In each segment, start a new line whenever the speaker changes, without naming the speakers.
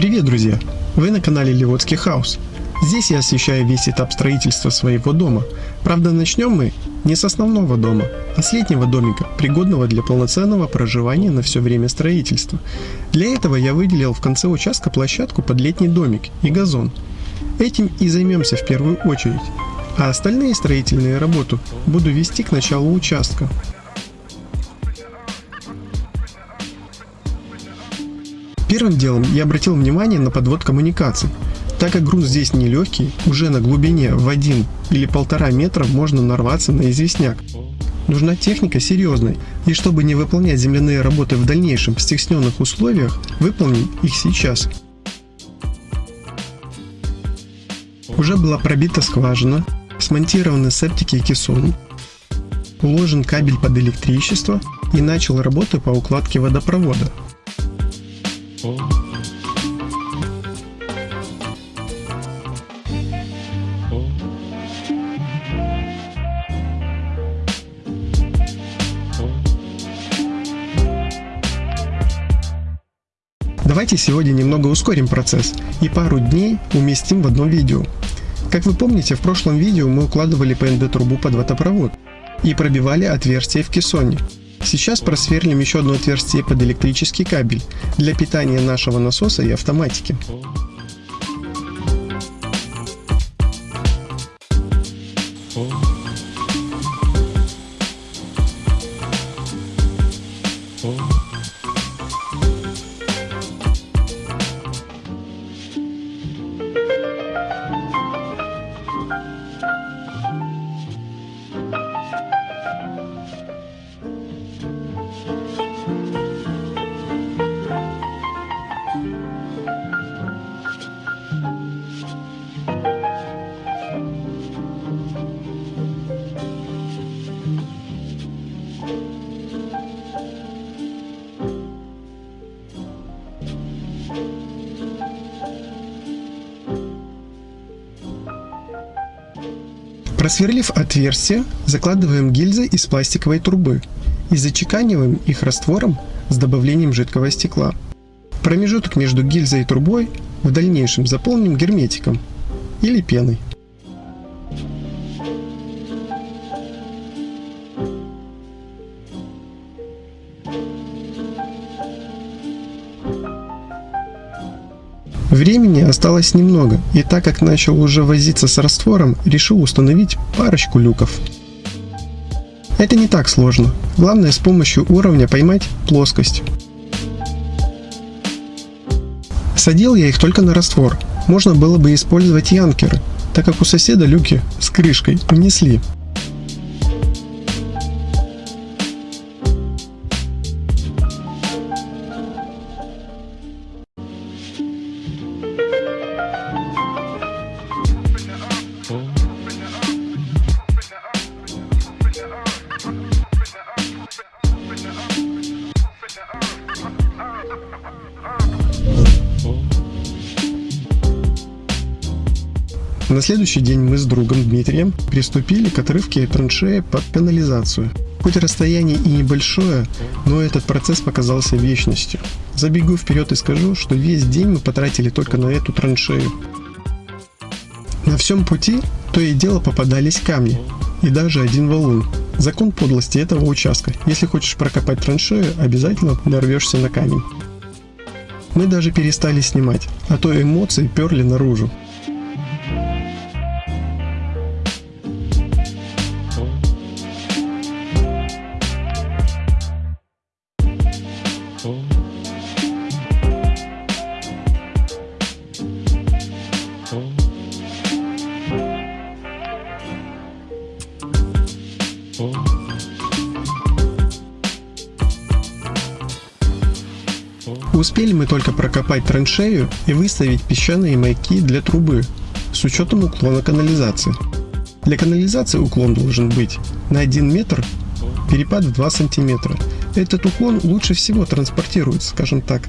Привет, друзья! Вы на канале Ливотский Хаус. Здесь я освещаю весь этап строительства своего дома. Правда, начнем мы не с основного дома, а с летнего домика, пригодного для полноценного проживания на все время строительства. Для этого я выделил в конце участка площадку под летний домик и газон. Этим и займемся в первую очередь. А остальные строительные работы буду вести к началу участка. Первым делом я обратил внимание на подвод коммуникаций. Так как грунт здесь нелегкий, уже на глубине в 1 или 1,5 метра можно нарваться на известняк. Нужна техника серьезная, и чтобы не выполнять земляные работы в дальнейшем в стесненных условиях, выполним их сейчас. Уже была пробита скважина, смонтированы септики и кессон, уложен кабель под электричество и начал работы по укладке водопровода. Давайте сегодня немного ускорим процесс и пару дней уместим в одно видео. Как вы помните, в прошлом видео мы укладывали ПНД-трубу под водопровод и пробивали отверстие в кессоне. Сейчас просверлим еще одно отверстие под электрический кабель для питания нашего насоса и автоматики. Просверлив отверстие, закладываем гильзы из пластиковой трубы и зачеканиваем их раствором с добавлением жидкого стекла. Промежуток между гильзой и трубой в дальнейшем заполним герметиком или пеной. Времени осталось немного, и так как начал уже возиться с раствором, решил установить парочку люков. Это не так сложно, главное с помощью уровня поймать плоскость. Садил я их только на раствор, можно было бы использовать янкеры, так как у соседа люки с крышкой унесли. На следующий день мы с другом Дмитрием приступили к отрывке траншеи под канализацию. Хоть расстояние и небольшое, но этот процесс показался вечностью. Забегу вперед и скажу, что весь день мы потратили только на эту траншею. На всем пути то и дело попадались камни, и даже один валун. Закон подлости этого участка. Если хочешь прокопать траншею, обязательно нарвешься на камень. Мы даже перестали снимать, а то эмоции перли наружу. Успели мы только прокопать траншею и выставить песчаные маяки для трубы с учетом уклона канализации. Для канализации уклон должен быть на 1 метр, перепад в 2 сантиметра. Этот уклон лучше всего транспортирует, скажем так,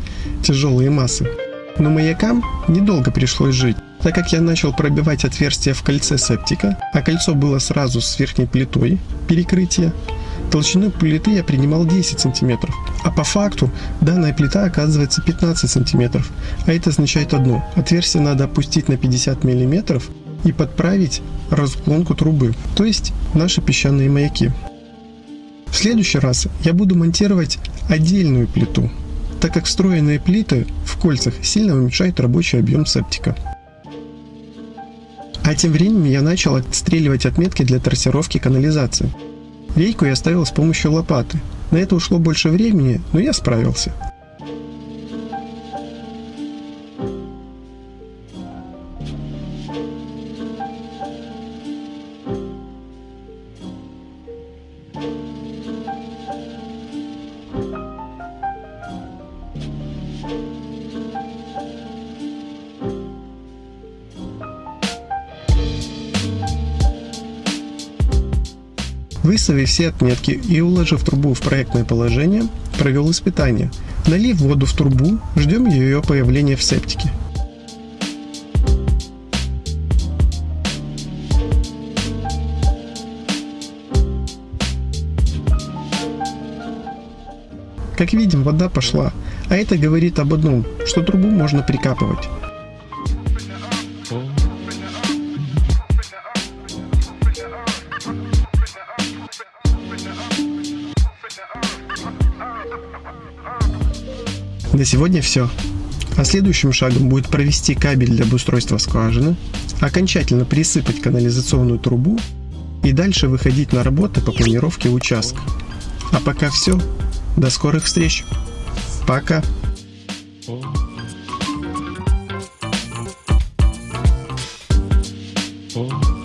тяжелые массы. Но маякам недолго пришлось жить, так как я начал пробивать отверстие в кольце септика, а кольцо было сразу с верхней плитой перекрытия, Толщину плиты я принимал 10 сантиметров, а по факту данная плита оказывается 15 сантиметров, а это означает одно, отверстие надо опустить на 50 миллиметров и подправить разклонку трубы, то есть наши песчаные маяки. В следующий раз я буду монтировать отдельную плиту, так как встроенные плиты в кольцах сильно уменьшают рабочий объем септика. А тем временем я начал отстреливать отметки для трассировки канализации. Рейку я ставил с помощью лопаты. На это ушло больше времени, но я справился. Выставив все отметки и уложив трубу в проектное положение, провел испытание. Налив воду в трубу, ждем ее появления в септике. Как видим, вода пошла, а это говорит об одном, что трубу можно прикапывать. На сегодня все. А следующим шагом будет провести кабель для обустройства скважины, окончательно присыпать канализационную трубу и дальше выходить на работы по планировке участка. А пока все. До скорых встреч. Пока. Oh.